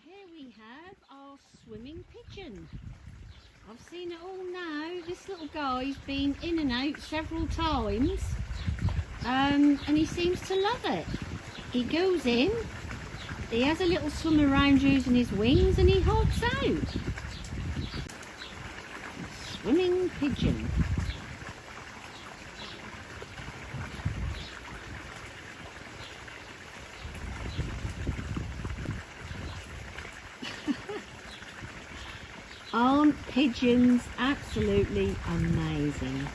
Here we have our swimming pigeon. I've seen it all now. This little guy's been in and out several times um, and he seems to love it. He goes in, he has a little swim around using his wings and he hops out. Swimming pigeon. Aren't pigeons absolutely amazing?